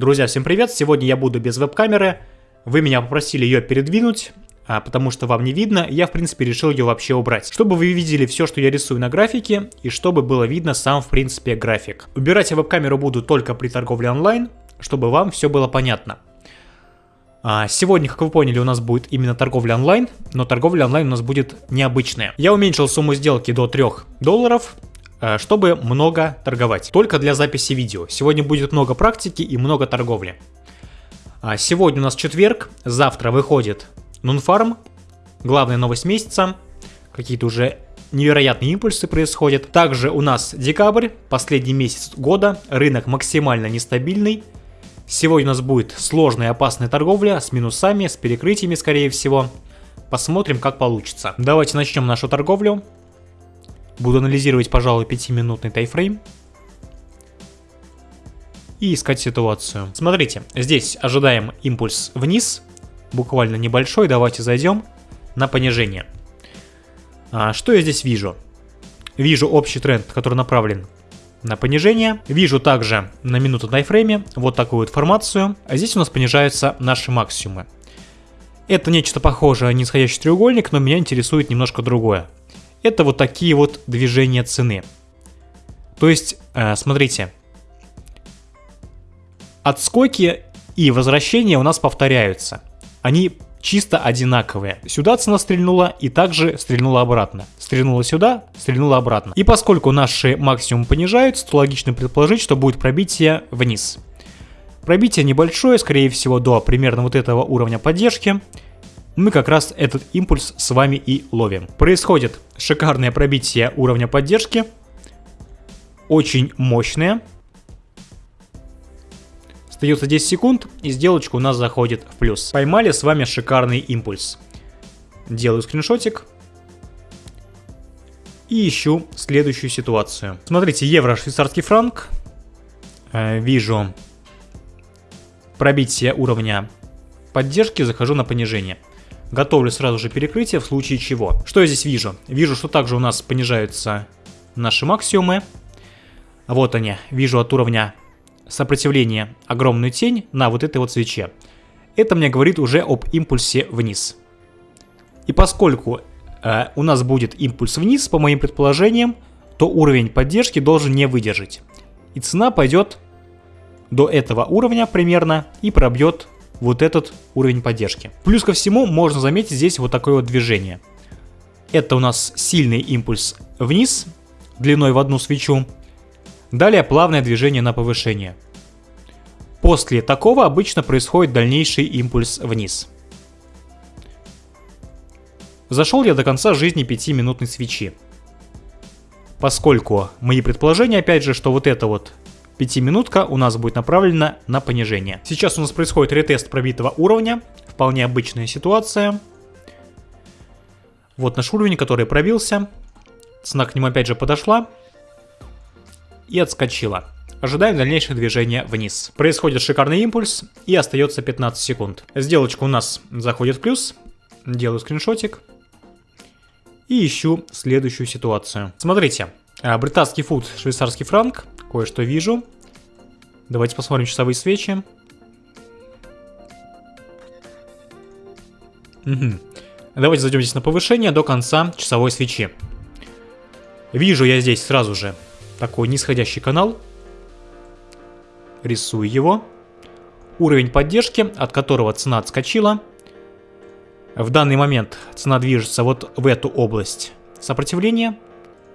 Друзья, всем привет! Сегодня я буду без веб-камеры. Вы меня попросили ее передвинуть, а потому что вам не видно. Я, в принципе, решил ее вообще убрать. Чтобы вы видели все, что я рисую на графике, и чтобы было видно сам, в принципе, график. Убирать я веб-камеру буду только при торговле онлайн, чтобы вам все было понятно. А, сегодня, как вы поняли, у нас будет именно торговля онлайн, но торговля онлайн у нас будет необычная. Я уменьшил сумму сделки до 3 долларов, чтобы много торговать. Только для записи видео. Сегодня будет много практики и много торговли. А, сегодня у нас четверг, завтра выходит Нунфарм, главная новость месяца, какие-то уже невероятные импульсы происходят. Также у нас декабрь, последний месяц года, рынок максимально нестабильный, Сегодня у нас будет сложная и опасная торговля с минусами, с перекрытиями скорее всего. Посмотрим, как получится. Давайте начнем нашу торговлю. Буду анализировать, пожалуй, 5-минутный тайфрейм. И искать ситуацию. Смотрите, здесь ожидаем импульс вниз. Буквально небольшой. Давайте зайдем на понижение. А, что я здесь вижу? Вижу общий тренд, который направлен на понижение. Вижу также на минуту тайфрейме вот такую вот формацию. А здесь у нас понижаются наши максимумы. Это нечто похожее на нисходящий треугольник, но меня интересует немножко другое. Это вот такие вот движения цены. То есть, э, смотрите, отскоки и возвращения у нас повторяются. Они чисто одинаковые. Сюда цена стрельнула и также стрельнула обратно. Стрельнула сюда, стрельнула обратно. И поскольку наши максимум понижаются, то логично предположить, что будет пробитие вниз. Пробитие небольшое, скорее всего до примерно вот этого уровня поддержки. Мы как раз этот импульс с вами и ловим. Происходит шикарное пробитие уровня поддержки. Очень мощное. Остается 10 секунд, и сделочка у нас заходит в плюс. Поймали с вами шикарный импульс. Делаю скриншотик. И ищу следующую ситуацию. Смотрите, евро, швейцарский франк. Э, вижу пробитие уровня поддержки, захожу на понижение. Готовлю сразу же перекрытие в случае чего. Что я здесь вижу? Вижу, что также у нас понижаются наши максимумы. Вот они. Вижу от уровня сопротивление, огромную тень на вот этой вот свече. Это мне говорит уже об импульсе вниз. И поскольку э, у нас будет импульс вниз, по моим предположениям, то уровень поддержки должен не выдержать. И цена пойдет до этого уровня примерно и пробьет вот этот уровень поддержки. Плюс ко всему можно заметить здесь вот такое вот движение. Это у нас сильный импульс вниз, длиной в одну свечу, Далее плавное движение на повышение. После такого обычно происходит дальнейший импульс вниз. Зашел я до конца жизни 5-минутной свечи. Поскольку мои предположения, опять же, что вот эта вот 5-минутка у нас будет направлена на понижение. Сейчас у нас происходит ретест пробитого уровня. Вполне обычная ситуация. Вот наш уровень, который пробился. Цена к нему опять же подошла и отскочила. Ожидаем дальнейшее движение вниз. Происходит шикарный импульс и остается 15 секунд. Сделочка у нас заходит в плюс. Делаю скриншотик. И ищу следующую ситуацию. Смотрите, а, британский фут, швейцарский франк. Кое-что вижу. Давайте посмотрим часовые свечи. Угу. Давайте зайдем здесь на повышение до конца часовой свечи. Вижу я здесь сразу же такой нисходящий канал. Рисую его. Уровень поддержки, от которого цена отскочила. В данный момент цена движется вот в эту область сопротивления.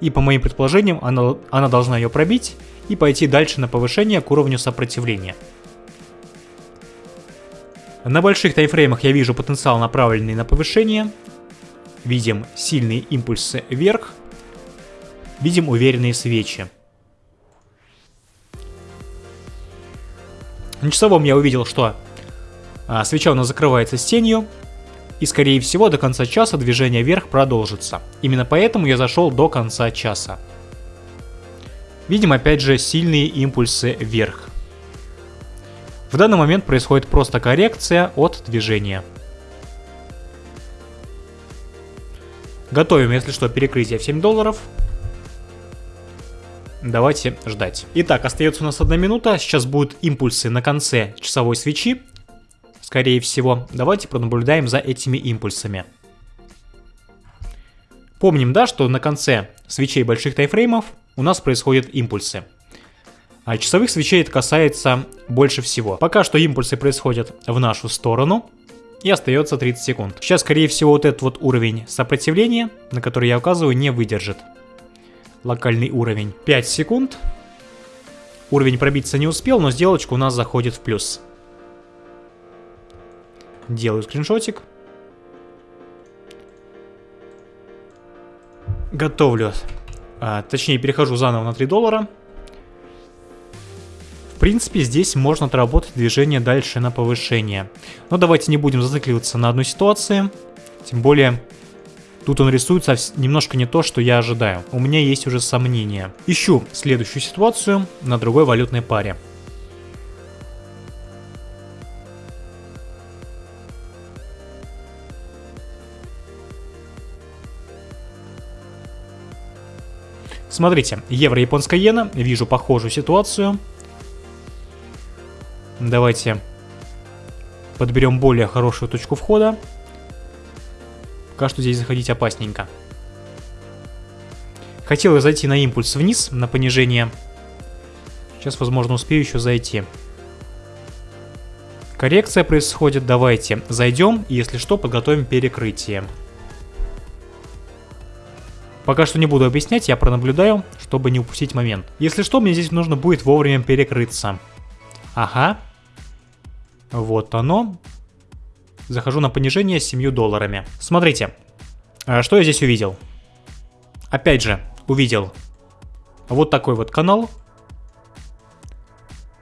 И по моим предположениям, она, она должна ее пробить и пойти дальше на повышение к уровню сопротивления. На больших тайфреймах я вижу потенциал направленный на повышение. Видим сильные импульсы вверх. Видим уверенные свечи. На часовом я увидел, что а, свеча у нас закрывается с тенью, и скорее всего до конца часа движение вверх продолжится. Именно поэтому я зашел до конца часа. Видим опять же сильные импульсы вверх. В данный момент происходит просто коррекция от движения. Готовим, если что, перекрытие в 7 долларов. давайте ждать. Итак, остается у нас одна минута, сейчас будут импульсы на конце часовой свечи, скорее всего. Давайте пронаблюдаем за этими импульсами. Помним, да, что на конце свечей больших тайфреймов у нас происходят импульсы. А часовых свечей это касается больше всего. Пока что импульсы происходят в нашу сторону. И остается 30 секунд. Сейчас, скорее всего, вот этот вот уровень сопротивления, на который я указываю, не выдержит. Локальный уровень. 5 секунд. Уровень пробиться не успел, но сделочка у нас заходит в плюс. Делаю скриншотик. Готовлю. А, точнее, перехожу заново на 3 доллара. В принципе, здесь можно отработать движение дальше на повышение. Но давайте не будем зацикливаться на одной ситуации. Тем более, тут он рисуется немножко не то, что я ожидаю. У меня есть уже сомнения. Ищу следующую ситуацию на другой валютной паре. Смотрите, евро-японская иена, вижу похожую ситуацию. Давайте подберем более хорошую точку входа. Пока что здесь заходить опасненько. Хотел зайти на импульс вниз, на понижение. Сейчас, возможно, успею еще зайти. Коррекция происходит, давайте зайдем, и если что, подготовим перекрытие. Пока что не буду объяснять, я пронаблюдаю, чтобы не упустить момент. Если что, мне здесь нужно будет вовремя перекрыться. Ага. Вот оно. Захожу на понижение с 7 долларами. Смотрите, а что я здесь увидел? Опять же, увидел вот такой вот канал,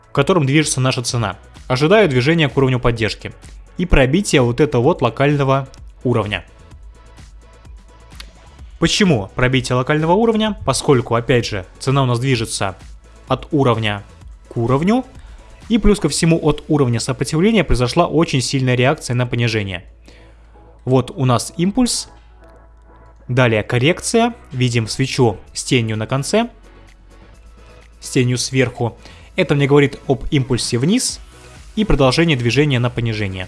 в котором движется наша цена. Ожидаю движения к уровню поддержки и пробития вот этого вот локального уровня. Почему пробитие локального уровня? Поскольку, опять же, цена у нас движется от уровня к уровню, и плюс ко всему от уровня сопротивления произошла очень сильная реакция на понижение. Вот у нас импульс, далее коррекция, видим свечу с тенью на конце, с тенью сверху. Это мне говорит об импульсе вниз и продолжение движения на понижение.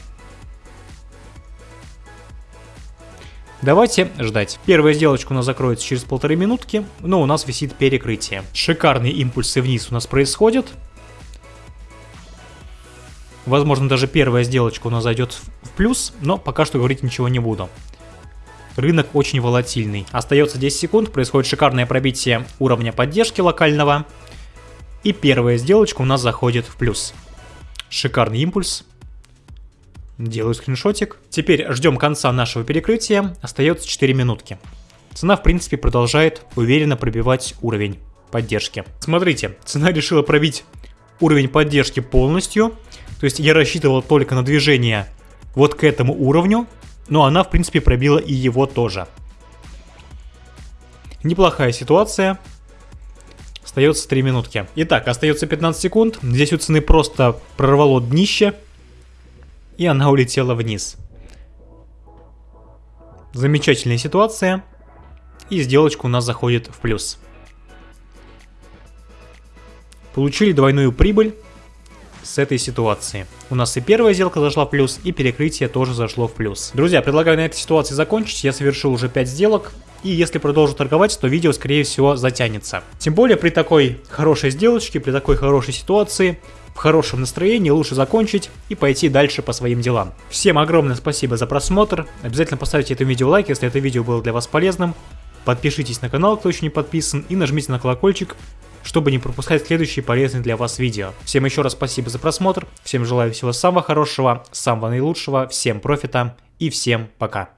Давайте ждать. Первая сделочка у нас закроется через полторы минутки, но у нас висит перекрытие. Шикарные импульсы вниз у нас происходят. Возможно, даже первая сделочка у нас зайдет в плюс, но пока что говорить ничего не буду. Рынок очень волатильный. Остается 10 секунд, происходит шикарное пробитие уровня поддержки локального. И первая сделочка у нас заходит в плюс. Шикарный импульс. Делаю скриншотик. Теперь ждем конца нашего перекрытия. Остается 4 минутки. Цена, в принципе, продолжает уверенно пробивать уровень поддержки. Смотрите, цена решила пробить уровень поддержки полностью. То есть я рассчитывал только на движение вот к этому уровню, но она, в принципе, пробила и его тоже. Неплохая ситуация. Остается 3 минутки. Итак, остается 15 секунд. Здесь у цены просто прорвало днище и она улетела вниз. Замечательная ситуация, и сделочка у нас заходит в плюс. Получили двойную прибыль с этой ситуации. У нас и первая сделка зашла в плюс, и перекрытие тоже зашло в плюс. Друзья, предлагаю на этой ситуации закончить. Я совершил уже 5 сделок. И если продолжу торговать, то видео скорее всего затянется. Тем более при такой хорошей сделочке, при такой хорошей ситуации, в хорошем настроении лучше закончить и пойти дальше по своим делам. Всем огромное спасибо за просмотр. Обязательно поставьте этому видео лайк, если это видео было для вас полезным. Подпишитесь на канал, кто еще не подписан, и нажмите на колокольчик, чтобы не пропускать следующие полезные для вас видео. Всем еще раз спасибо за просмотр, всем желаю всего самого хорошего, самого наилучшего, всем профита и всем пока.